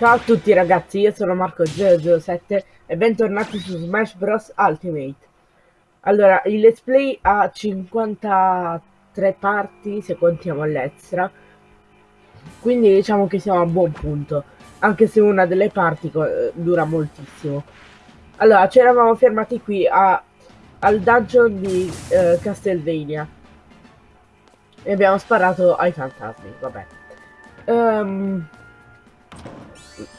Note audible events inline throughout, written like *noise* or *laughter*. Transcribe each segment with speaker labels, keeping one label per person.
Speaker 1: Ciao a tutti ragazzi, io sono Marco007 e bentornati su Smash Bros Ultimate. Allora, il let's play ha 53 parti se contiamo l'extra, quindi diciamo che siamo a buon punto, anche se una delle parti dura moltissimo. Allora, ci eravamo fermati qui a, al dungeon di uh, Castlevania e abbiamo sparato ai fantasmi, vabbè. Um,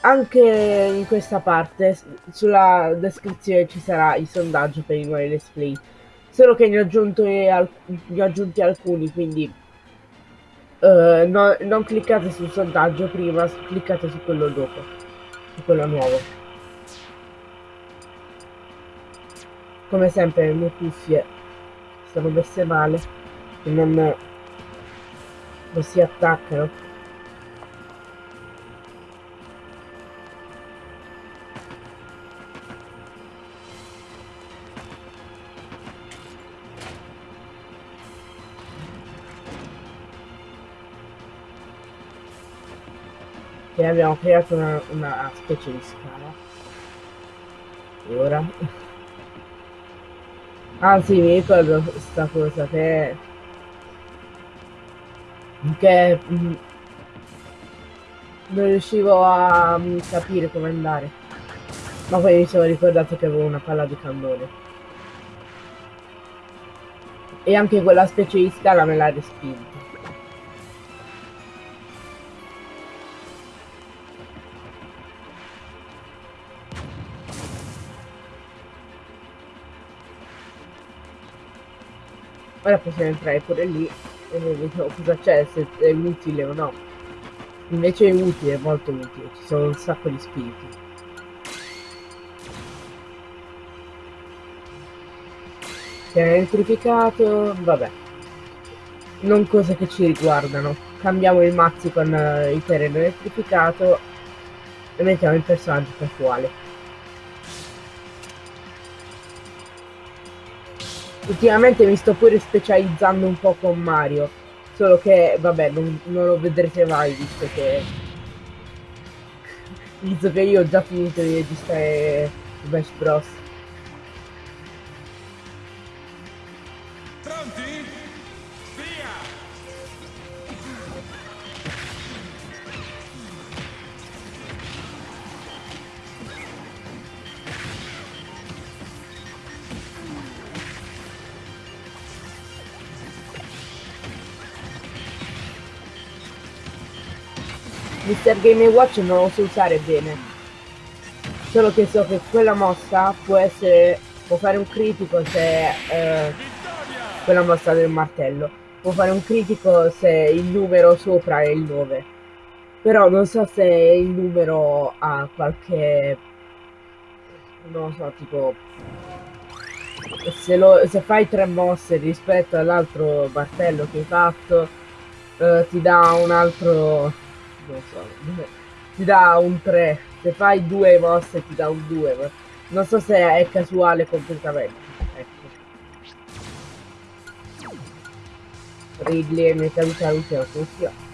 Speaker 1: anche in questa parte sulla descrizione ci sarà il sondaggio per i nuovi let's play. Solo che ne ho, aggiunto ne ho aggiunti alcuni quindi uh, no, non cliccate sul sondaggio prima cliccate su quello dopo su quello nuovo. Come sempre le mie cuffie sono messe male non, non si attaccano abbiamo creato una, una specie di scala. E ora? Sì mi ricordo questa cosa che che mm, non riuscivo a mm, capire come andare. Ma poi mi sono ricordato che avevo una palla di cannone. E anche quella specie di scala me l'ha respinta Ora possiamo entrare pure lì e vediamo cosa c'è, se è utile o no. Invece è utile, è molto utile, ci sono un sacco di spiriti. Si è elettrificato, vabbè. Non cose che ci riguardano. Cambiamo il mazzi con uh, il terreno elettrificato e mettiamo il personaggio casuale. Ultimamente mi sto pure specializzando un po' con Mario. Solo che, vabbè, non, non lo vedrete mai visto che... *laughs* Visto che io ho già finito di registrare Smash Bros. Mr. Game Watch non lo so usare bene. Solo che so che quella mossa può essere. può fare un critico se. Eh, quella mossa del martello. Può fare un critico se il numero sopra è il 9. Però non so se il numero ha qualche. non lo so, tipo. Se, lo, se fai tre mosse rispetto all'altro martello che hai fatto, eh, ti dà un altro non so, ti dà un 3, se fai due mosse ti dà un 2, ma non so se è casuale completamente. Ecco. Ridley mi è caduta l'ultima funzione.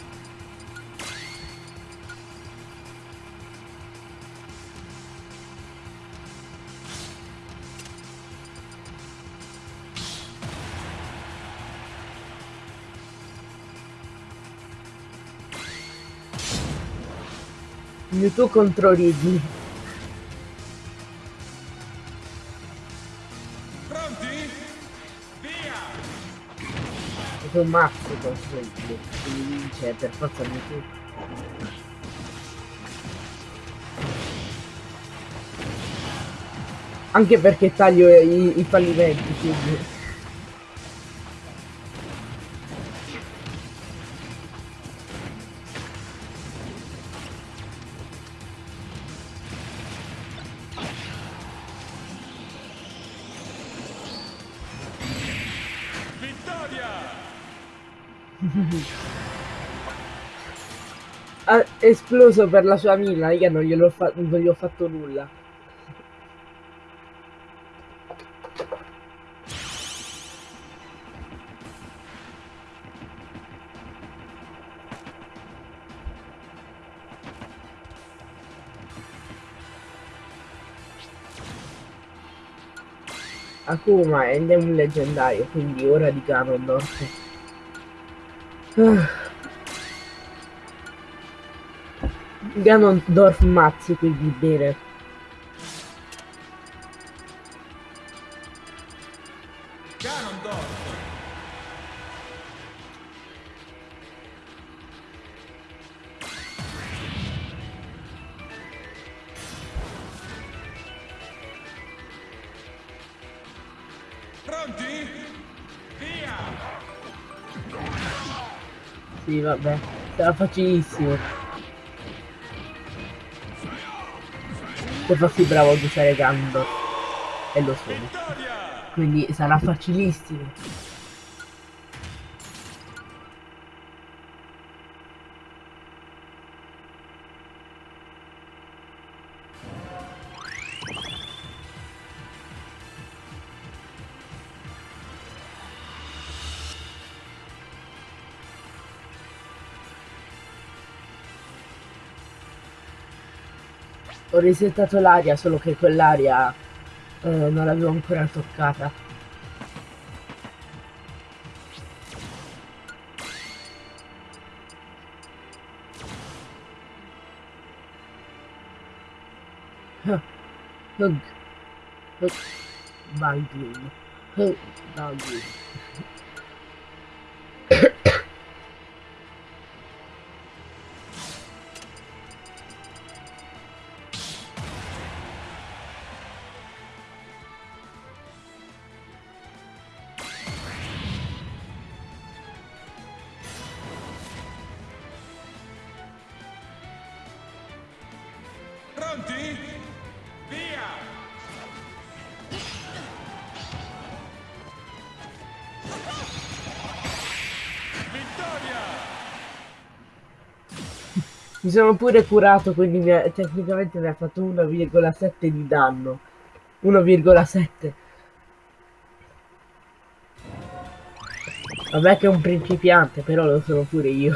Speaker 1: Mewtwo contro Ridley.
Speaker 2: Pronti? Via!
Speaker 1: È un mazzo contro Ridley. Quindi vince per forza Mewtwo. Anche perché taglio i, i fallimenti, quindi... esploso per la sua mina, io non, glielo fa non gli ho fatto nulla. Akuma è un leggendario, quindi ora di Ganondorf. Ah. Ganondorf mazzi quindi bene.
Speaker 2: Ganondorf. Pronti? Via!
Speaker 1: Sì, vabbè, sarà facilissimo. Se fossi bravo ad usare Ganondorf. E lo sono. Quindi sarà facilissimo. Ho risettato l'aria, solo che quell'aria eh, non l'avevo ancora toccata. Hug. Hug. Baldwin. Hug. Baldwin. Mi sono pure curato, quindi mi ha- tecnicamente mi ha fatto 1,7 di danno. 1,7. Vabbè che è un principiante, però lo sono pure io.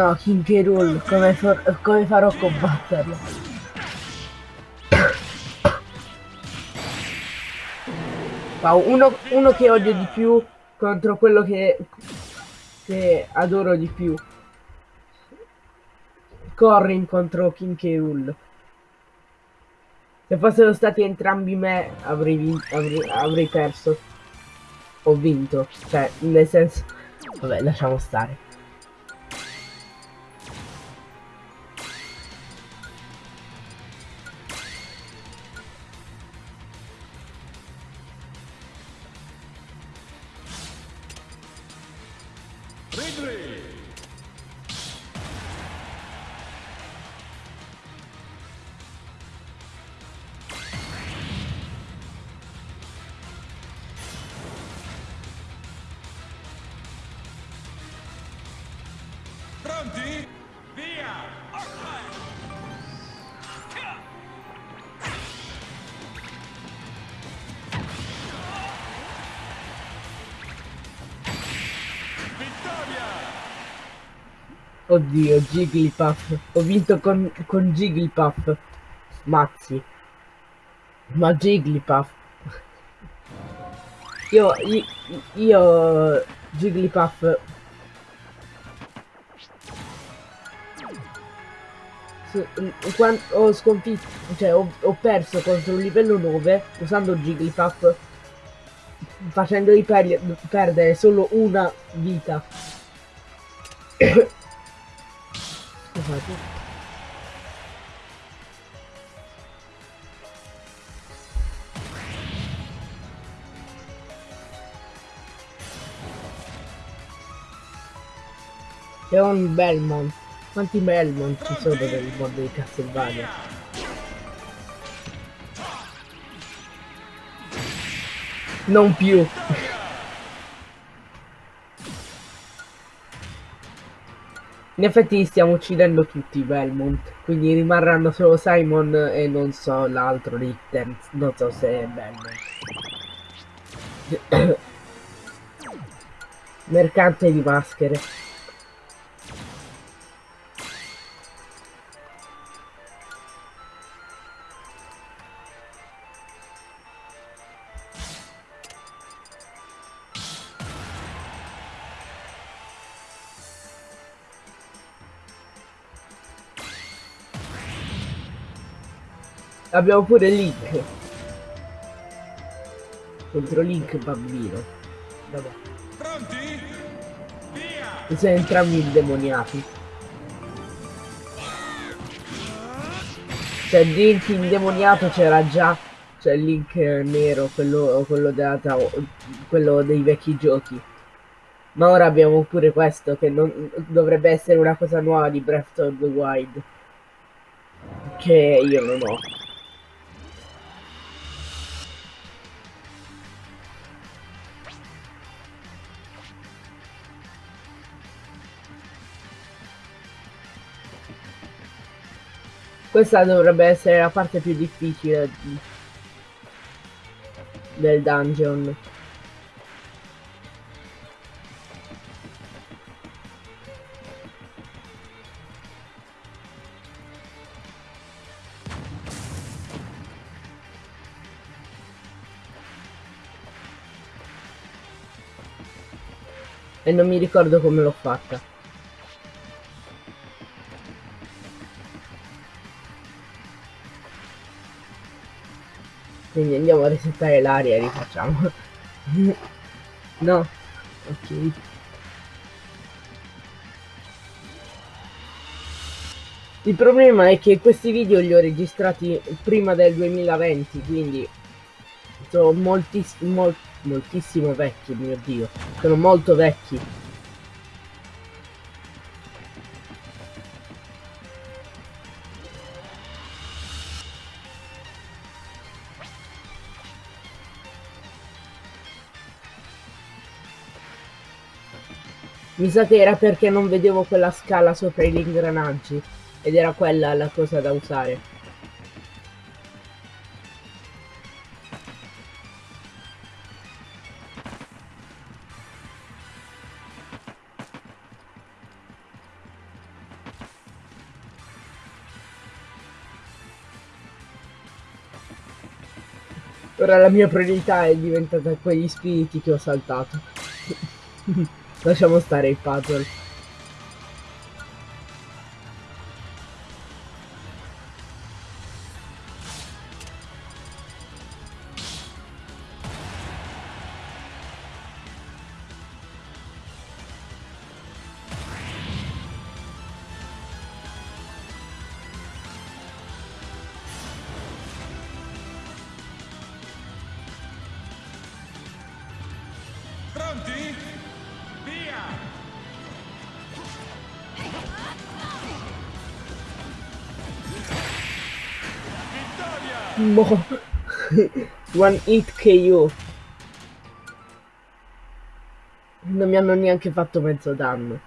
Speaker 1: No, King K. Come, come farò a combatterlo? Wow, uno, uno che odio di più contro quello che, che adoro di più. Corrin contro King K. Se fossero stati entrambi me avrei, avrei, avrei perso. Ho vinto. Cioè, nel senso... Vabbè, lasciamo stare. Oddio, Jigglypuff. Ho vinto con, con Jigglypuff. Mazzi. Ma Jigglypuff. Io, io, io Jigglypuff. Ho sconfitto, cioè ho, ho perso contro un livello 9 usando Jigglypuff facendogli per- perdere solo una vita. *coughs* fatto fatto C'è un Belmont. Quanti Belmont ci sono per il mondo di Castlevania? Non più. In effetti stiamo uccidendo tutti Belmont, quindi rimarranno solo Simon e non so l'altro Ritter, non so se è Belmont. *coughs* Mercante di maschere. Abbiamo pure Link. Contro Link bambino. Vabbè.
Speaker 2: Pronti? Via!
Speaker 1: Siamo entrambi indemoniati. Cioè Link indemoniato c'era già. Cioè Link nero, quello, quello, della tao- quello dei vecchi giochi. Ma ora abbiamo pure questo che non, dovrebbe essere una cosa nuova di Breath of the Wild. Che io non ho. Questa dovrebbe essere la parte più difficile di- del dungeon. E non mi ricordo come l'ho fatta. Quindi andiamo a resettare l'aria e rifacciamo. *laughs* no? Ok. Il problema è che questi video li ho registrati prima del 2020, quindi sono moltiss- mol- moltissimo vecchi, mio dio. Sono molto vecchi. Mi sa che era perché non vedevo quella scala sopra gli ingranaggi ed era quella la cosa da usare. Ora la mia priorità è diventata quegli spiriti che ho saltato. *laughs* Lasciamo stare i puzzle. *laughs* One hit KO. Non mi hanno neanche fatto mezzo danno.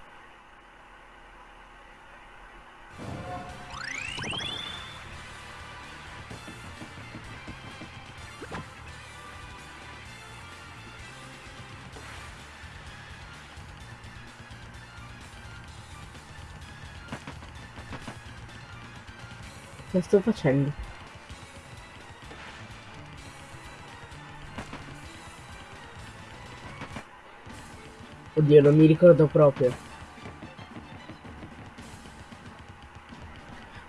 Speaker 1: Che sto facendo? Oddio, non mi ricordo proprio.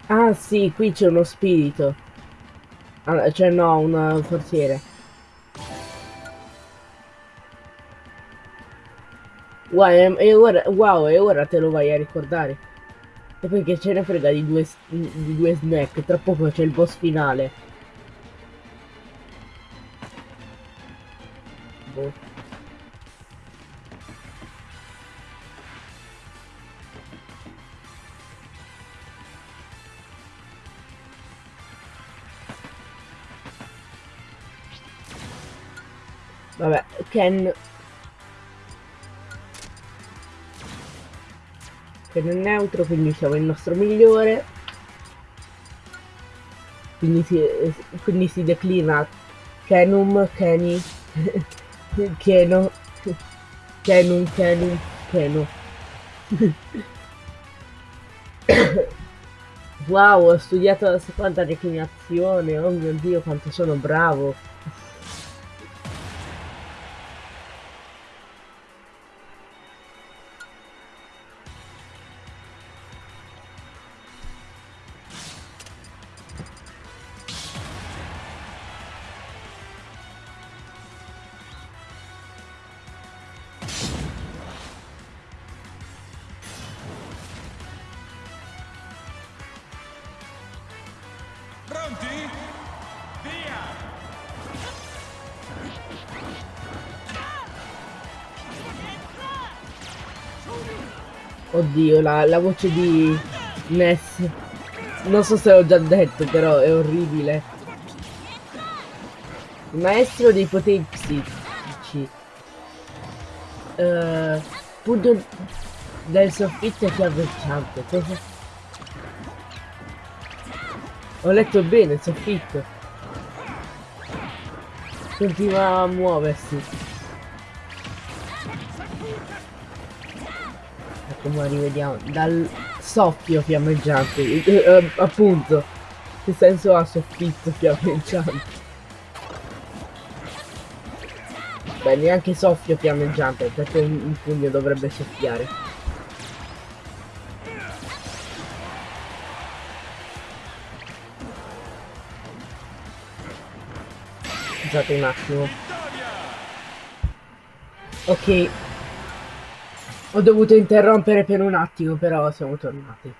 Speaker 1: Ah sì, qui c'è uno spirito. Ah, cioè no, un forziere. Wow, e, e ora, wow, e ora te lo vai a ricordare. E poi che ce ne frega di due, di due snack, tra poco c'è il boss finale. Ken... Ken è neutro, quindi siamo il nostro migliore. Quindi si, quindi si declina Kenum, Kenny, *laughs* Keno, Kenum, Kenum, Keno. *coughs* wow, ho studiato la seconda declinazione, oh mio dio quanto sono bravo. Oddio, la, la voce di Ness. Non so se l'ho già detto, però è orribile. Il maestro dei poteri psichici. Uh, pugno del soffitto fiammeggiante. Cosa? Ho letto bene, il soffitto. Continua a muoversi. Ma rivediamo. Dal soffio fiammeggiante. Eh, eh, appunto. Che senso ha soffitto fiammeggiante? Beh, neanche soffio fiammeggiante, perché un, un pugno dovrebbe soffiare. Scusate un attimo. Ok. Ho dovuto interrompere per un attimo, però siamo tornati.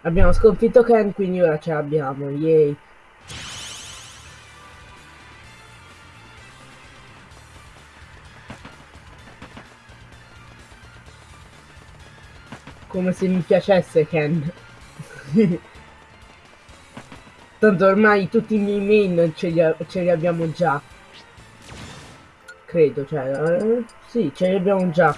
Speaker 1: Abbiamo sconfitto Ken, quindi ora ce l'abbiamo. Yay. Come se mi piacesse Ken. *laughs* Tanto ormai tutti i miei main ce li, ce li abbiamo già. Credo, cioè... Eh, sì, ce li abbiamo già.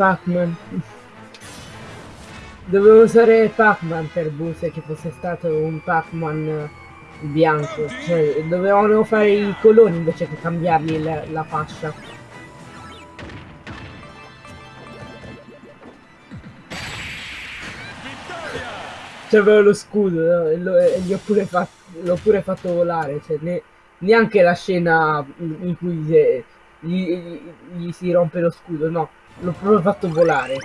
Speaker 1: Pac-Man. Dovevo usare Pac-Man per Buse che fosse stato un Pac-Man bianco. Cioè, dovevano fare i coloni invece che cambiargli la, la fascia. C'aveva lo scudo e, lo, e gli ho pure, fatto, l'ho pure fatto volare. Cioè, ne, neanche la scena in cui gli, gli, gli si rompe lo scudo, no. L'ho proprio fatto volare.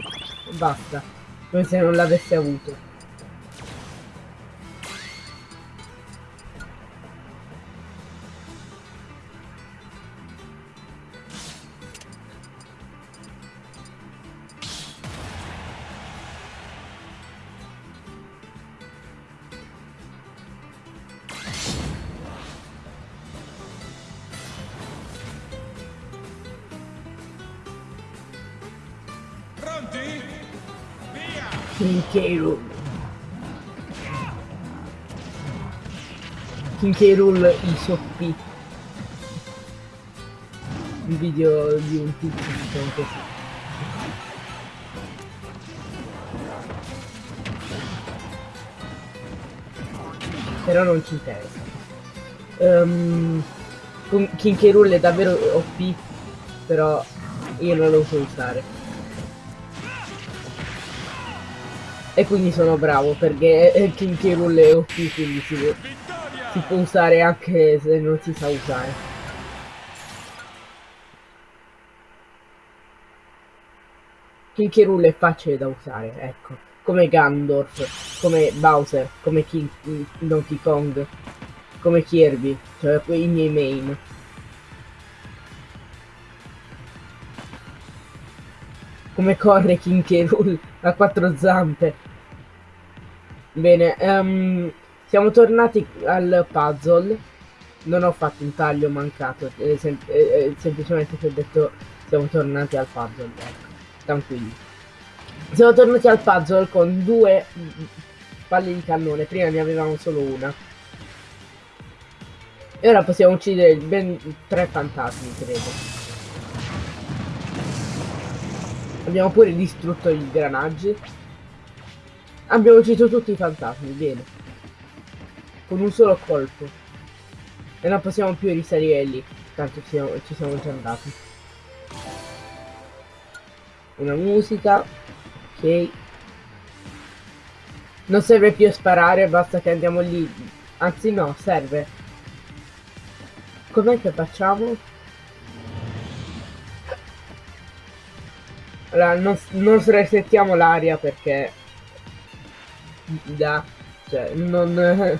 Speaker 1: Basta come se non l'avesse avuto. Kinky Rool. Kinky Rool ISOP. Un video di un tizio diciamo così. Però non ci interessa. Um, Kinky Rool è davvero OP, però io non lo so usare. E quindi sono bravo perché King K. Rool è OP quindi si, si può usare anche se non si sa usare. King K. Rool è facile da usare, ecco. Come Gandorf, come Bowser, come King, Donkey Kong, come Kirby, cioè i miei main. Come corre King K. A quattro zampe. Bene, um, siamo tornati al puzzle non ho fatto un taglio mancato, eh, sem eh, eh, semplicemente ti ho detto siamo tornati al puzzle, ecco, tranquilli. Siamo tornati al puzzle con due palle di cannone, prima ne avevamo solo una. E ora possiamo uccidere ben tre fantasmi, credo. Abbiamo pure distrutto i granaggi. Abbiamo ucciso tutti i fantasmi, bene. Con un solo colpo. E non possiamo più risalire lì. Tanto siamo, ci siamo già andati. Una musica. Ok. Non serve più sparare, basta che andiamo lì. Anzi no, serve. Com'è che facciamo? Allora, non, non resettiamo l'aria perché... Da... Cioè, non... *laughs*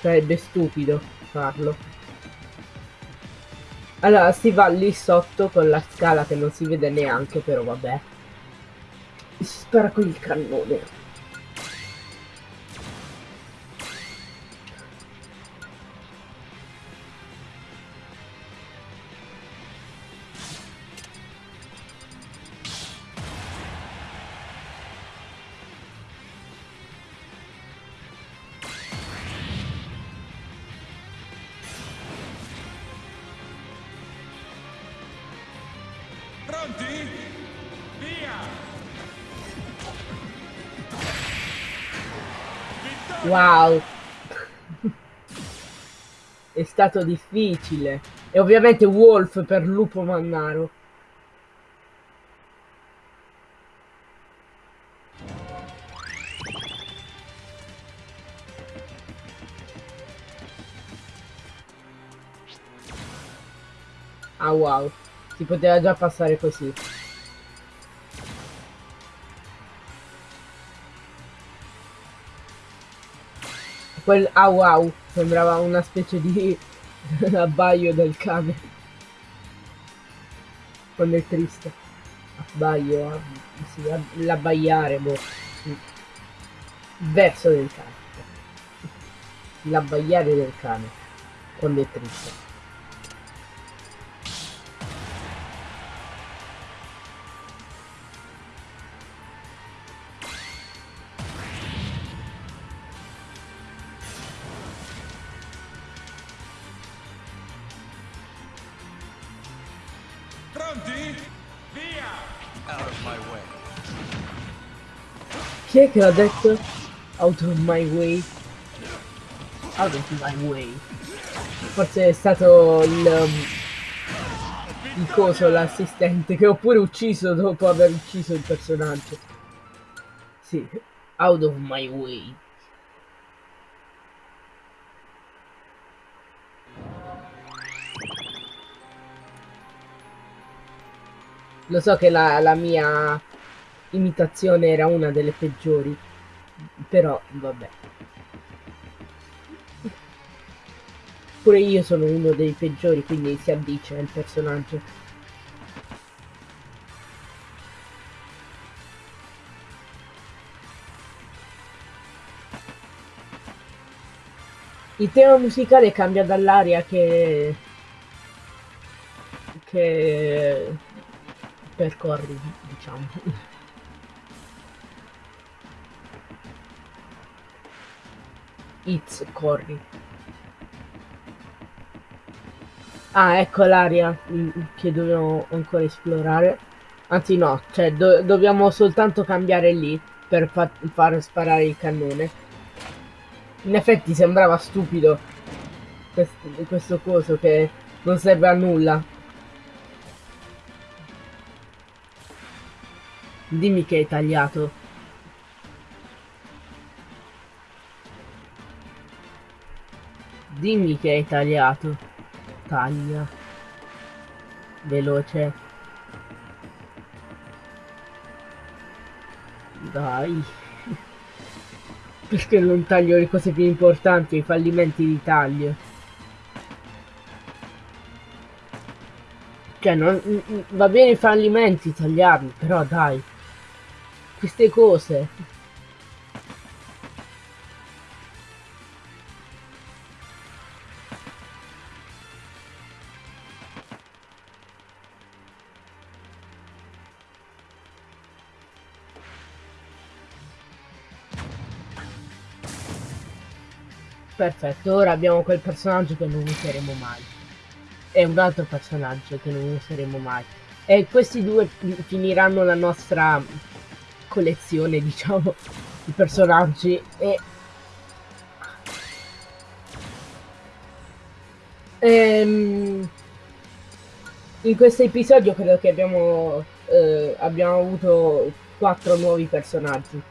Speaker 1: Sarebbe stupido farlo. Allora, si va lì sotto con la scala che non si vede neanche, però vabbè. Si spara con il cannone. Wow. È stato difficile. E ovviamente Wolf per lupo mannaro. Ah wow. Si poteva già passare così. Quel ah wow sembrava una specie di *laughs* abbaio del cane. Quando è triste. Abbaio, ah, sì, l'abbaiare, boh. Verso del cane. L'abbaiare del cane. Quando è triste. È che l'ha detto? Out of my way. Out of my way. Forse è stato il... um, il coso, l'assistente, che ho pure ucciso dopo aver ucciso il personaggio. Sì, out of my way. Lo so che la, la mia imitazione era una delle peggiori, però vabbè. Pure io sono uno dei peggiori, quindi si addice al personaggio. Il tema musicale cambia dall'aria che... che percorri, diciamo. It's corri. Ah, ecco l'area mm, che dobbiamo ancora esplorare. Anzi no, cioè do dobbiamo soltanto cambiare lì per fa far sparare il cannone. In effetti sembrava stupido questo, questo coso che non serve a nulla. Dimmi che hai tagliato. Dimmi che hai tagliato. Taglia. Veloce. Dai. *laughs* Perché non taglio le cose più importanti, i fallimenti di taglio? Cioè, non, va bene i fallimenti tagliarli, però dai. Queste cose. Perfetto, ora abbiamo quel personaggio che non useremo mai. E un altro personaggio che non useremo mai. E questi due finiranno la nostra collezione, *laughs* diciamo, di personaggi. E... Ehm... In questo episodio credo che abbiamo, eh, abbiamo avuto quattro nuovi personaggi.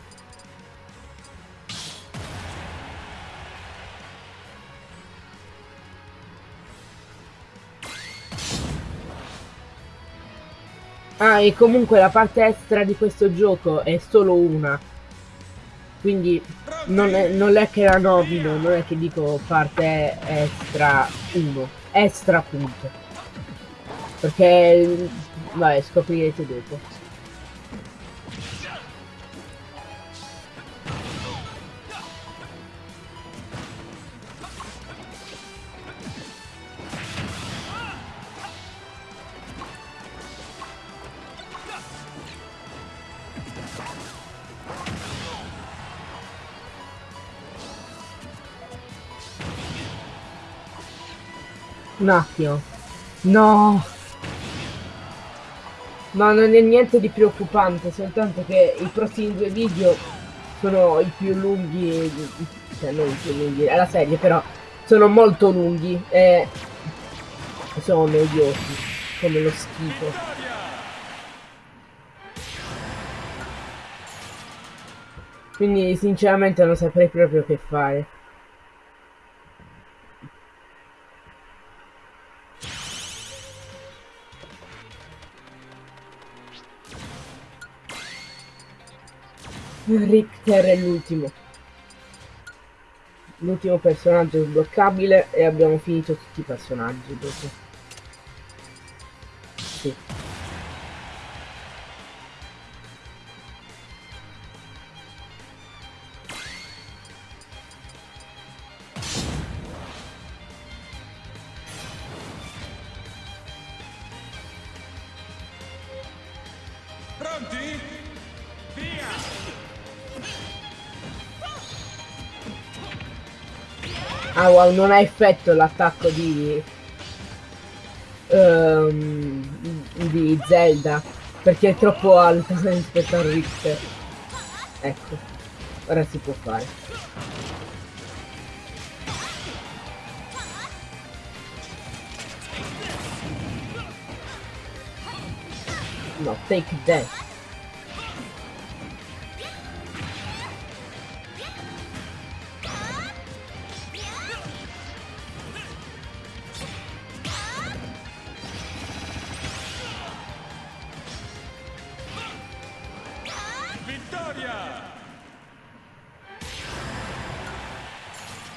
Speaker 1: Ah, e comunque la parte extra di questo gioco è solo una. Quindi non è, non è che la nomino, non è che dico parte extra 1. Extra punto. Perché... Vabbè, scoprirete dopo. Un attimo. No! Ma non è niente di preoccupante, soltanto che i prossimi due video sono i più lunghi, cioè non i più lunghi, è la serie però, sono molto lunghi e sono noiosi, come lo schifo. Quindi sinceramente non saprei proprio che fare. Richter è l'ultimo. L'ultimo personaggio sbloccabile e abbiamo finito tutti i personaggi dopo. Sì. Ah wow, non ha effetto l'attacco di... ehm, di Zelda. Perché è troppo alta rispetto a Richter. Ecco. Ora si può fare. No, take that.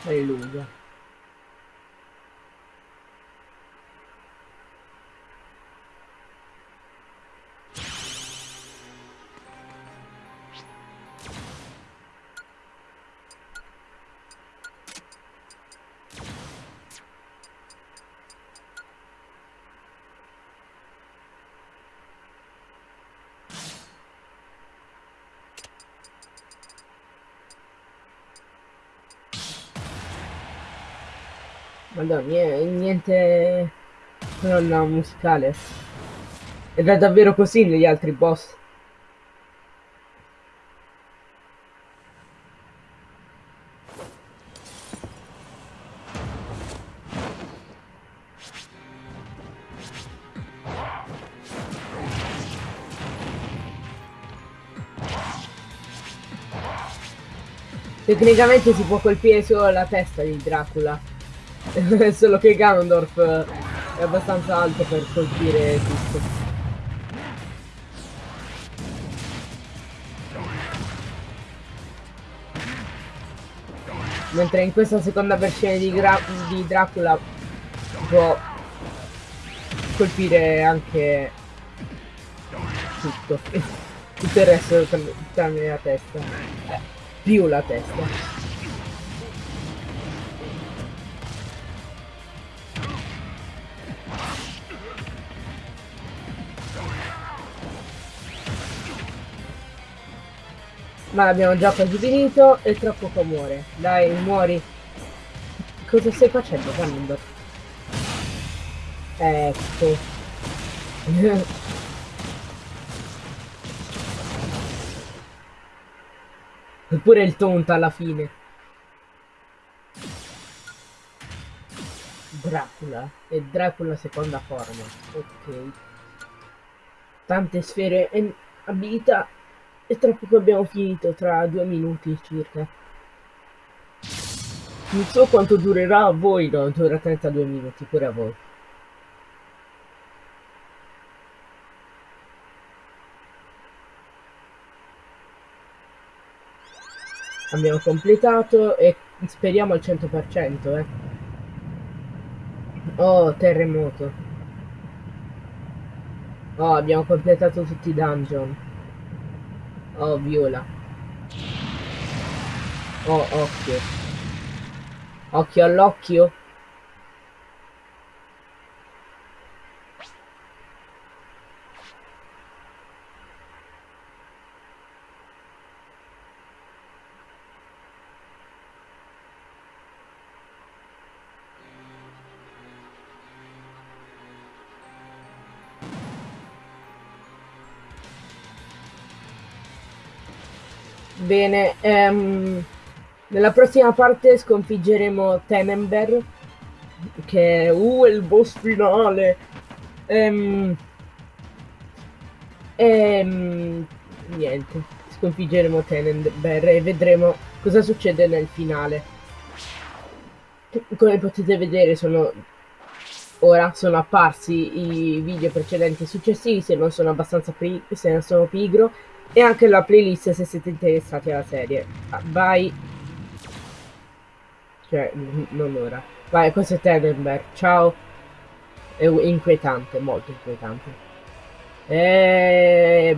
Speaker 2: Vittoria!
Speaker 1: Madonna, nie- niente colonna musicale. Ed è davvero così negli altri boss. Tecnicamente si può colpire solo la testa di Dracula. *laughs* Solo che Ganondorf è abbastanza alto per colpire tutto. Mentre in questa seconda versione di, Gra di Dracula può colpire anche tutto. *laughs* Tutto il resto tran- tranne la testa. Eh, più la testa. Ma l'abbiamo già quasi finito e tra poco muore. Dai, muori. cosa stai facendo, Ganondorf? Ecco. *laughs* Eppure il tonto alla fine. Dracula. E Dracula seconda forma. Ok. Tante sfere e abilità. E tra poco abbiamo finito, tra due minuti circa. Non so quanto durerà a voi, no, dura 32 minuti, pure a voi. Abbiamo completato e speriamo al 100%, eh. Oh, terremoto. Oh, abbiamo completato tutti i dungeon. Oh, viola. Oh, occhio. Occhio all'occhio. Bene, ehm, nella prossima parte sconfiggeremo Tenenberg, che è uh, il boss finale. Ehm, ehm, niente, sconfiggeremo Tenenberg e vedremo cosa succede nel finale. Come potete vedere sono ora sono apparsi i video precedenti e successivi se non sono abbastanza se non sono pigro e anche la playlist se siete interessati alla serie. Vai. Cioè, non ora. Vai, questo è Tedenberg. Ciao. È inquietante, molto inquietante. E...